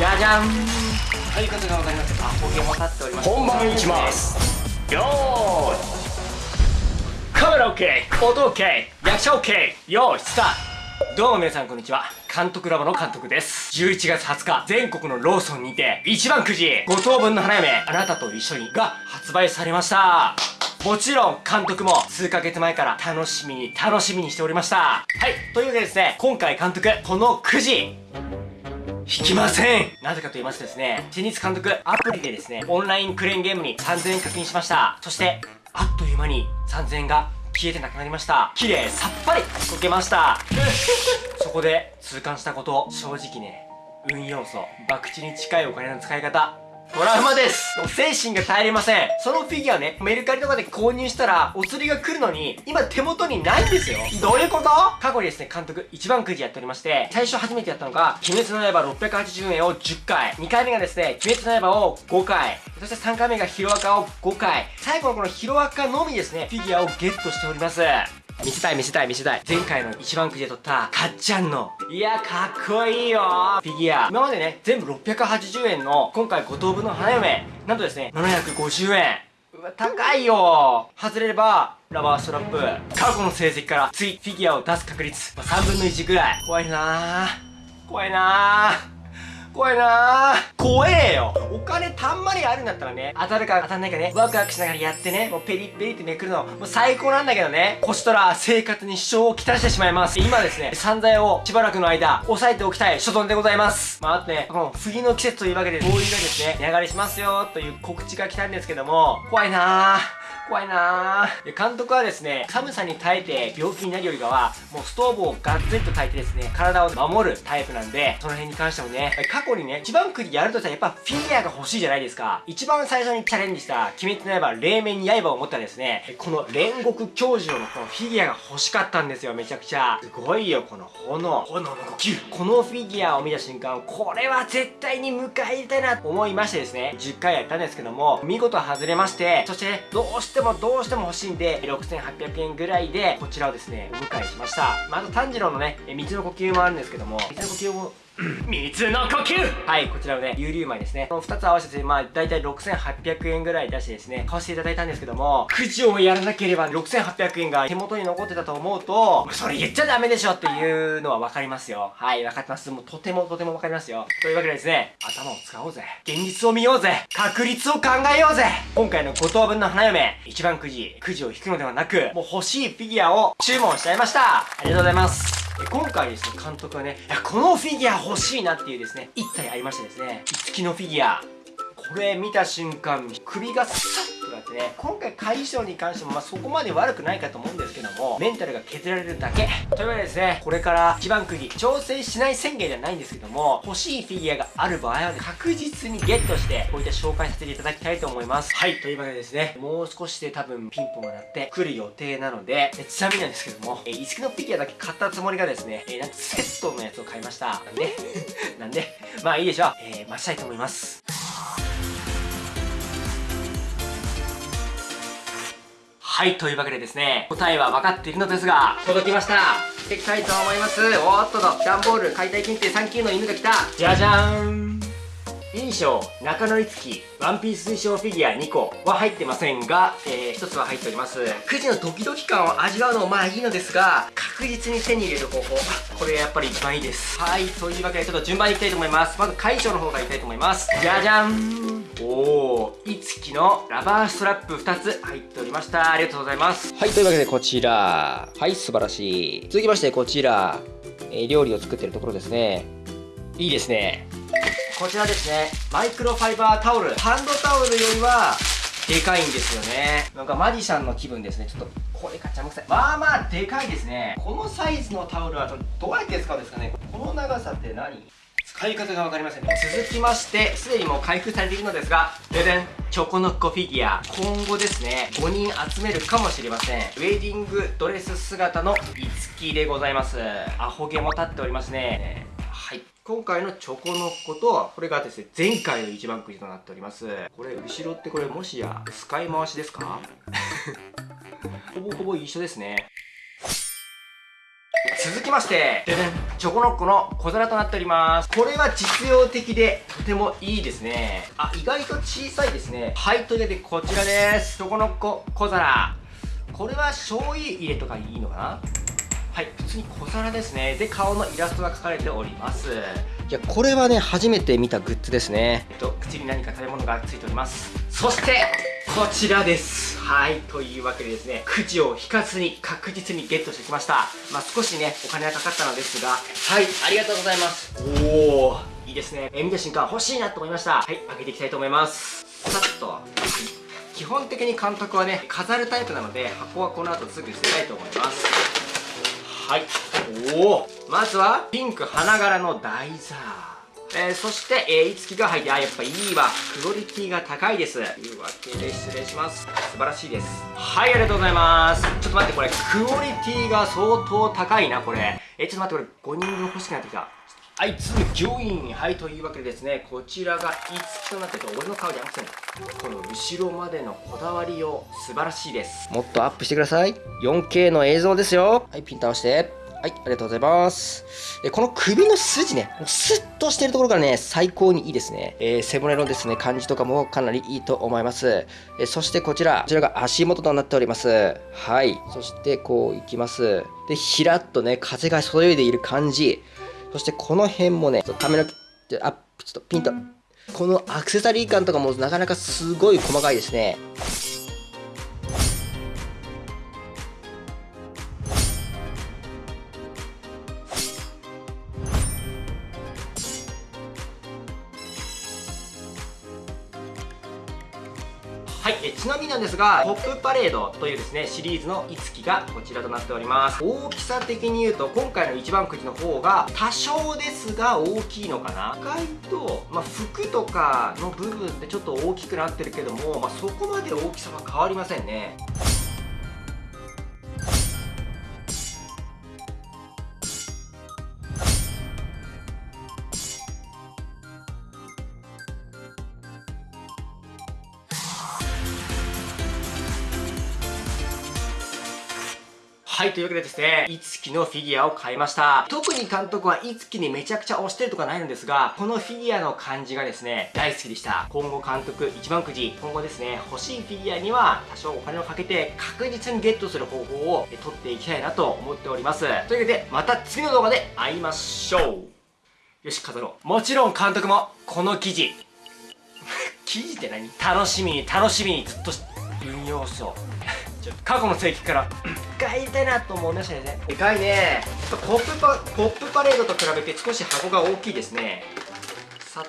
じゃじゃん。ということが分かります。アホ毛も立っております。本番いきます。よーい。カメラ OK 音 OK 役者 OK よーいスタート。どうも皆さんこんにちは。監督ラボの監督です。11月20日全国のローソンにて一番くじ5等分の花嫁あなたと一緒にが発売されました。もちろん監督も数ヶ月前から楽しみに楽しみにしておりました。はいというわけでですね今回監督このくじ引きませんなぜかと言いますとですね、新日監督、アプリでですね、オンラインクレーンゲームに3000円課金しました。そして、あっという間に3000円が消えてなくなりました。綺麗さっぱり溶けました。そこで痛感したこと、正直ね、運要素、博打に近いお金の使い方、トラウマです。精神が耐えれません。そのフィギュアね、メルカリとかで購入したら、お釣りが来るのに、今手元にないんですよ。どういうこと？過去にですね、監督一番くじやっておりまして、最初初めてやったのが、鬼滅の刃680円を10回、2回目がですね、鬼滅の刃を5回、そして3回目がヒロアカを5回、最後のこのヒロアカのみですね、フィギュアをゲットしております。見せたい見せたい見せたい。前回の一番くじで撮ったかっちゃんの。いや、かっこいいよフィギュア。今までね、全部680円の、今回5等分の花嫁。なんとですね、750円。うわ、高いよ外れれば、ラバーストラップ。過去の成績から次、フィギュアを出す確率、まあ、3分の1ぐらい。怖いなぁ。怖いなぁ。怖いな。ー怖えよ。お金たんまりあるんだったらね当たるか当たんないかねワクワクしながらやってねもうペリペリってめくるのもう最高なんだけどね。こちとら生活に支障をきたしてしまいます。今ですね散財をしばらくの間押さえておきたい所存でございます。まああとねこの冬の季節というわけで灯油がですね値上がりしますよという告知が来たんですけども怖いなー怖いなぁ。監督はですね、寒さに耐えて病気になるよりかは、もうストーブをガッツリと焚いてですね、体を守るタイプなんで、その辺に関してもね、過去にね、一番くじやるとしたらやっぱフィギュアが欲しいじゃないですか。一番最初にチャレンジした鬼滅の刃、冷麺に刃を持ったですね、この煉獄教授のこのフィギュアが欲しかったんですよ、めちゃくちゃ。すごいよ、この炎。炎の呼吸。このフィギュアを見た瞬間、これは絶対に迎え入れたいなと思いましてですね、10回やったんですけども、見事外れまして、そして、どうしてもどうしても欲しいんで、6800円ぐらいで、こちらをですね、お迎えしました。まあ、あと炭治郎のね、水の呼吸もあるんですけども、水の呼吸も水の呼吸はい、こちらのね、有流米ですね。この2つ合わせて、まあ、だいたい6800円ぐらい出してですね、買わせていただいたんですけども、くじをやらなければ6800円が手元に残ってたと思うと、それ言っちゃダメでしょっていうのは分かりますよ。はい、分かってます。もうとてもとても分かりますよ。というわけでですね、頭を使おうぜ。現実を見ようぜ。確率を考えようぜ。今回の5等分の花嫁、一番くじ、くじを引くのではなく、もう欲しいフィギュアを注文しちゃいました。ありがとうございます。今回ですね、監督はね、このフィギュア欲しいなっていうですね、1体ありましてですね、五木のフィギュア。これ見た瞬間、首がサッとなってね、今回会衣装に関してもまあそこまで悪くないかと思うんですけども、メンタルが削られるだけ。というわけでですね、これから一番釘、挑戦しない宣言じゃないんですけども、欲しいフィギュアがある場合は、ね、確実にゲットして、こういった紹介させていただきたいと思います。はい、というわけでですね、もう少しで多分ピンポンが鳴ってくる予定なので、ちなみになんですけども、えー、石のフィギュアだけ買ったつもりがですね、えー、なんとセットのやつを買いました。なんでなんでまあいいでしょう。えー、待ちたいと思います。はい、というわけでですね、答えは分かっているのですが、届きました。していきたいと思います。おーっとと、段ボール、解体検定3級の犬が来た。じゃじゃーん。印象、中野いつき、ワンピース衣装フィギュア2個は入ってませんが、えー、1つは入っております。9時のドキドキ感を味わうのもまあいいのですが、確実に手に入れる方法、これやっぱり一番いいです。はい、というわけでちょっと順番にいきたいと思います。まず、会場の方からいきたいと思います。じゃじゃんおー、いつきのラバーストラップ2つ入っておりました。ありがとうございます。はい、というわけでこちら。はい、素晴らしい。続きましてこちら。えー、料理を作ってるところですね。いいですね。こちらですね。マイクロファイバータオル。ハンドタオルよりは、でかいんですよね。なんかマジシャンの気分ですね。ちょっと、これガチャムくさい。まあまあ、でかいですね。このサイズのタオルはどうやって使うんですかねこの長さって何？使い方が分かりませんね続きましてすでにもう開封されているのですがででんチョコノッコフィギュア今後ですね5人集めるかもしれませんウェディングドレス姿のいつきでございますアホ毛も立っておりますねはい今回のチョコノッコとこれがですね前回の一番くじとなっております。これ後ろってこれもしや使い回しですか？ほぼほぼ一緒ですね。続きましてチョコノッコの小皿となっております。これは実用的でとてもいいですね。あ意外と小さいですね。はいというわけでこちらです。チョコノッコ小皿。これは醤油入れとかいいのかな？はい普通に小皿ですね。で顔のイラストが描かれております。いやこれはね初めて見たグッズですね。えっと口に何か食べ物がついております。そしてこちらです。はいというわけでですねくじを引かずに確実にゲットしてきました。まあ少しねお金がかかったのですが。はいありがとうございます。おおいいですね。え見た瞬間欲しいなと思いました。はい開けていきたいと思います。さっと、はい基本的に監督はね飾るタイプなので箱はこの後すぐ捨てたいと思いますはいおおまずはピンク花柄の台座えー、そして、えー、いつきが入って、あ、やっぱいいわ。クオリティが高いです。というわけで、失礼します。素晴らしいです。はい、ありがとうございます。ちょっと待って、これ、クオリティが相当高いな、これ。えー、ちょっと待って、これ、5人分欲しくなってきた。はい、次、御印。はい、というわけでですね、こちらがいつとなってて、俺の顔じゃなくて、この後ろまでのこだわりを素晴らしいです。もっとアップしてください。4K の映像ですよ。はい、ピン倒して。はい、ありがとうございます。で、この首の筋ね、もうスッとしてるところからね、最高にいいですね。えー、背骨のですね、感じとかもかなりいいと思います。え、そしてこちら、こちらが足元となっております。はい。そしてこういきます。で、ひらっとね、風がそよいでいる感じ。そしてこの辺もね、髪の毛、あ、ちょっとピンと。このアクセサリー感とかもなかなかすごい細かいですね。はい、えちなみになんですが、ポップパレードというですね、シリーズのいつきがこちらとなっております。大きさ的に言うと、今回の一番くじの方が、多少ですが大きいのかな。意外と、まあ、服とかの部分ってちょっと大きくなってるけども、まあ、そこまで大きさは変わりませんね。はい、というわけでですね、いつきのフィギュアを買いました。特に監督はいつきにめちゃくちゃ推してるとかないんですが、このフィギュアの感じがですね、大好きでした。今後監督一番くじ、今後ですね、欲しいフィギュアには多少お金をかけて確実にゲットする方法を取っていきたいなと思っております。というわけで、また次の動画で会いましょう。よし、飾ろう。もちろん監督も、この記事。記事って何？楽しみに楽しみにずっと引用そう。ちょっと過去の世紀から。買いたいなと思いましたね。でかいね。ポップパポップパレードと比べて少し箱が大きいですね。さっ